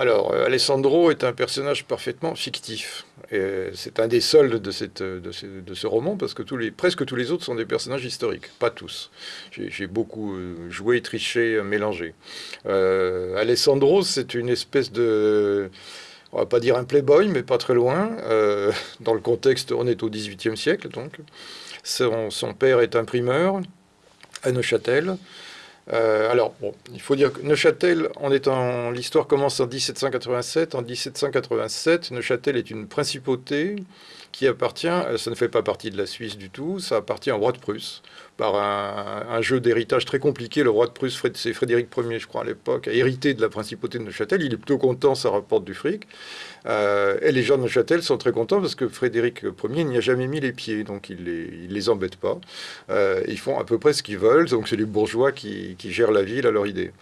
Alors, euh, Alessandro est un personnage parfaitement fictif. C'est un des soldes de, ce, roman, parce que tous les, presque tous les autres sont des personnages historiques, pas tous. J'ai beaucoup euh, joué, triché, mélangé. Euh, Alessandro, c'est une espèce de... On va pas dire un playboy, mais pas très loin. dans le contexte, on est au XVIIIe siècle, donc. Son, son père est imprimeur à Neuchâtel. Euh, alors, il faut dire que Neuchâtel, en l'histoire commence en 1787. En 1787, Neuchâtel est une principauté qui appartient, euh, ça ne fait pas partie de la Suisse du tout, ça appartient au roi de Prusse, par un, jeu d'héritage très compliqué. Le roi de Prusse, c'est Frédéric Ier, je crois, à l'époque, a hérité de la principauté de Neuchâtel. Il est plutôt content, ça rapporte du fric. Euh, et les gens de Neuchâtel sont très contents parce que Frédéric Ier n'y a jamais mis les pieds, donc il les, les embête pas. Euh, ils font à peu près ce qu'ils veulent, donc c'est les bourgeois qui, qui gèrent la ville à leur idée.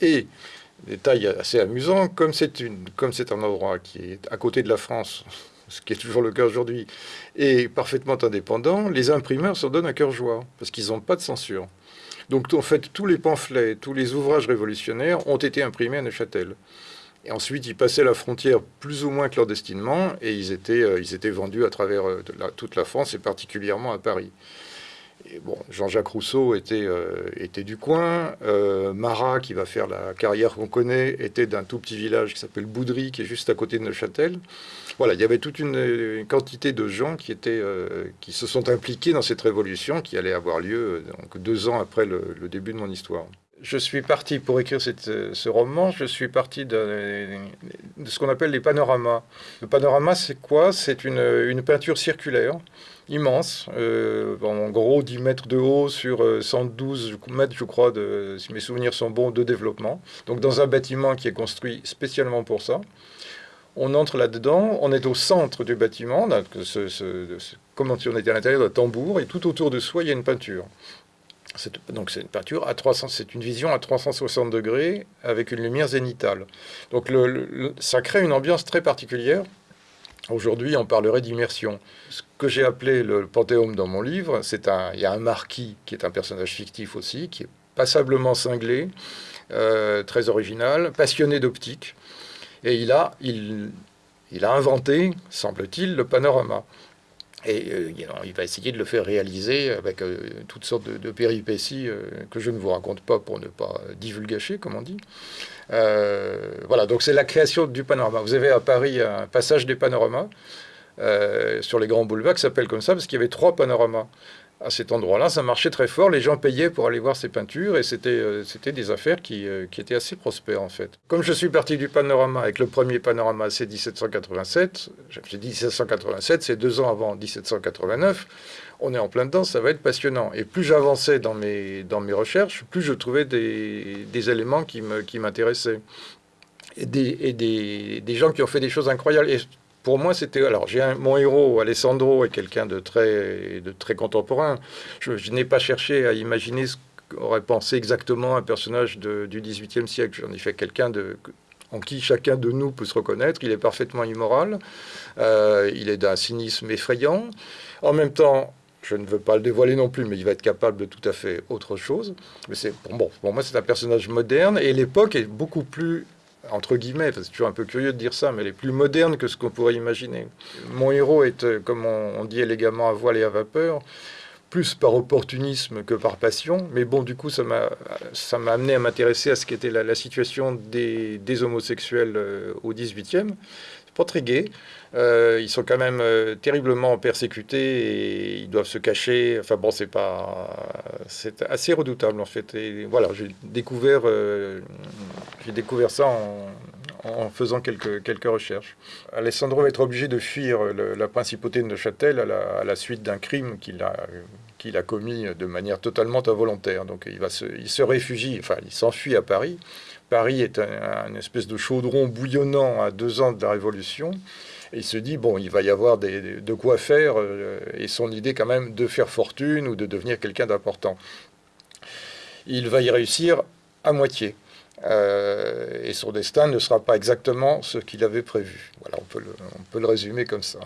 Et détail assez amusant, comme c'est un endroit qui est à côté de la France, ce qui est toujours le cas aujourd'hui, et parfaitement indépendant, les imprimeurs s'en donnent à cœur joie, parce qu'ils n'ont pas de censure. Donc en fait, tous les pamphlets, tous les ouvrages révolutionnaires ont été imprimés à Neuchâtel. Et ensuite, ils passaient la frontière plus ou moins clandestinement, et ils étaient, euh, ils étaient vendus à travers euh, toute la France, et particulièrement à Paris Jean-Jacques Rousseau était, euh, du coin. Euh, Marat, qui va faire la carrière qu'on connaît, était d'un tout petit village qui s'appelle Boudry, qui est juste à côté de Neuchâtel. Voilà, il y avait toute une, quantité de gens euh, qui se sont impliqués dans cette révolution qui allait avoir lieu donc, deux ans après le, début de mon histoire. Je suis parti pour écrire ce roman, je suis parti de, ce qu'on appelle les panoramas. Le panorama, c'est quoi? C'est une, peinture circulaire immense, euh, en gros 10 mètres de haut sur 112 euh, mètres, je crois, de, si mes souvenirs sont bons, de développement. Donc dans un bâtiment qui est construit spécialement pour ça. On entre là-dedans, on est au centre du bâtiment, comme si on était à l'intérieur d'un tambour, et tout autour de soi, il y a une peinture. Donc c'est une peinture à 300, c'est une vision à 360 degrés avec une lumière zénitale. Donc ça crée une ambiance très particulière Aujourd'hui, on parlerait d'immersion. Ce que j'ai appelé le panthéon dans mon livre, c'est un, il y a un marquis qui est un personnage fictif aussi, qui est passablement cinglé, euh, très original, passionné d'optique, et il a, il, il a inventé, semble-t-il, le panorama. Et euh, il va essayer de le faire réaliser avec euh, toutes sortes de, péripéties euh, que je ne vous raconte pas pour ne pas divulgacher, comme on dit. voilà, donc c'est la création du panorama. Vous avez à Paris un passage des panoramas sur les grands boulevards qui s'appelle comme ça parce qu'il y avait trois panoramas à cet endroit-là, ça marchait très fort. Les gens payaient pour aller voir ces peintures et c'était euh, des affaires qui, euh, qui, étaient assez prospères en fait. Comme je suis parti du panorama avec le premier panorama, c'est 1787. J'ai dit 1787, c'est deux ans avant 1789. On est en plein dedans, ça va être passionnant. Et plus j'avançais dans mes, dans mes recherches, plus je trouvais des, des éléments qui m'intéressaient. Et, des, et des, des, gens qui ont fait des choses incroyables. Pour moi, c'était. Alors, j'ai mon héros, Alessandro, est quelqu'un de très, de très contemporain. Je, n'ai pas cherché à imaginer ce qu'aurait pensé exactement un personnage du XVIIIe siècle. J'en ai fait quelqu'un de en qui chacun de nous peut se reconnaître. Il est parfaitement immoral, euh, il est d'un cynisme effrayant. En même temps, je ne veux pas le dévoiler non plus, mais il va être capable de tout à fait autre chose. Mais c'est bon, pour moi, c'est un personnage moderne et l'époque est beaucoup plus entre guillemets, c'est toujours un peu curieux de dire ça, mais elle est plus moderne que ce qu'on pourrait imaginer. Mon héros est, euh, comme on, dit élégamment, à voile et à vapeur, plus par opportunisme que par passion, mais bon, du coup, ça m'a amené à m'intéresser à ce qu'était la, la, situation des, des homosexuels euh, au 18e. C'est pas très gai, euh, ils sont quand même euh, terriblement persécutés et ils doivent se cacher. Enfin bon, c'est pas, c'est assez redoutable en fait. Et voilà, j'ai découvert, j'ai découvert ça en, faisant quelques, recherches. Alessandro va être obligé de fuir la principauté de Neuchâtel à la, suite d'un crime qu'il a, commis de manière totalement involontaire. Donc il, va se, réfugie, enfin il s'enfuit à Paris. Paris est un, espèce de chaudron bouillonnant à deux ans de la Révolution. Il se dit, bon, il va y avoir de quoi faire, euh, et son idée quand même de faire fortune ou de devenir quelqu'un d'important. Il va y réussir à moitié. Euh, et son destin ne sera pas exactement ce qu'il avait prévu. Voilà, on peut le, on peut le résumer comme ça.